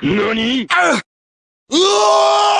何？うお